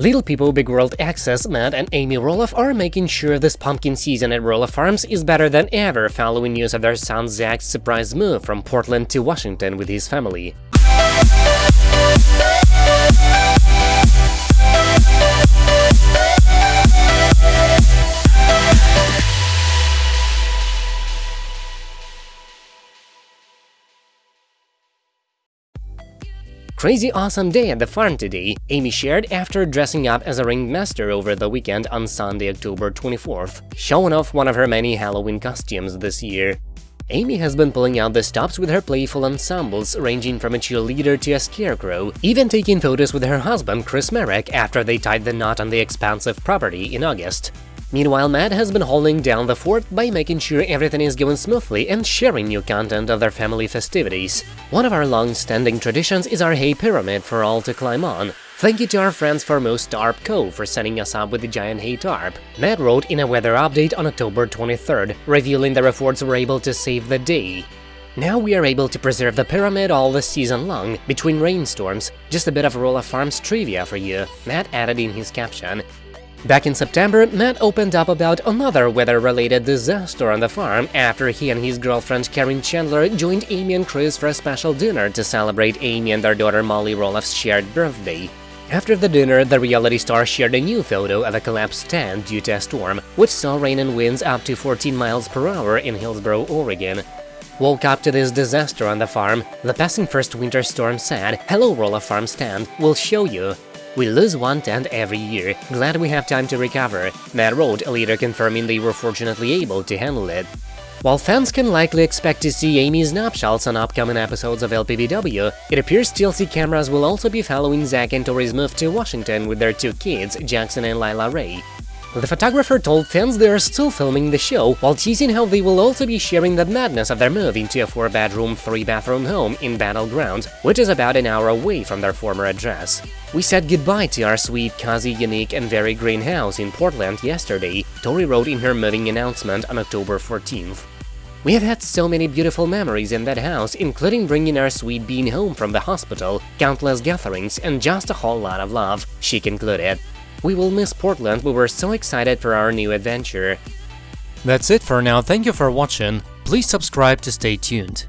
Little People Big World Access, Matt and Amy Roloff are making sure this pumpkin season at Roloff Farms is better than ever following news of their son Zach's surprise move from Portland to Washington with his family. Crazy awesome day at the farm today, Amy shared after dressing up as a ringmaster over the weekend on Sunday, October 24th, showing off one of her many Halloween costumes this year. Amy has been pulling out the stops with her playful ensembles, ranging from a cheerleader to a scarecrow, even taking photos with her husband Chris Marek after they tied the knot on the expansive property in August. Meanwhile, Matt has been holding down the fort by making sure everything is going smoothly and sharing new content of their family festivities. One of our long-standing traditions is our hay pyramid for all to climb on. Thank you to our friends Foremost Tarp Co. for setting us up with the giant hay tarp. Matt wrote in a weather update on October 23rd, revealing their efforts were able to save the day. Now we are able to preserve the pyramid all the season long, between rainstorms. Just a bit of Roloff Farms trivia for you, Matt added in his caption. Back in September, Matt opened up about another weather-related disaster on the farm after he and his girlfriend Caryn Chandler joined Amy and Chris for a special dinner to celebrate Amy and their daughter Molly Roloff's shared birthday. After the dinner, the reality star shared a new photo of a collapsed tent due to a storm, which saw rain and winds up to 14 miles per hour in Hillsboro, Oregon. Woke up to this disaster on the farm, the passing first winter storm said, Hello Roloff Farm stand, we'll show you. We lose one tent every year, glad we have time to recover, Matt wrote, later confirming they were fortunately able to handle it. While fans can likely expect to see Amy's nuptials on upcoming episodes of LPBW, it appears TLC cameras will also be following Zach and Tori's move to Washington with their two kids, Jackson and Lilah Ray. The photographer told fans they are still filming the show, while teasing how they will also be sharing the madness of their move into a 4-bedroom, 3-bathroom home in Battle Ground, which is about an hour away from their former address. We said goodbye to our sweet, cozy, unique and very green house in Portland yesterday, Tori wrote in her moving announcement on October 14th. We have had so many beautiful memories in that house, including bringing our sweet bean home from the hospital, countless gatherings, and just a whole lot of love, she concluded. We will miss Portland, we were so excited for our new adventure. That's it for now, thank you for watching, please subscribe to stay tuned.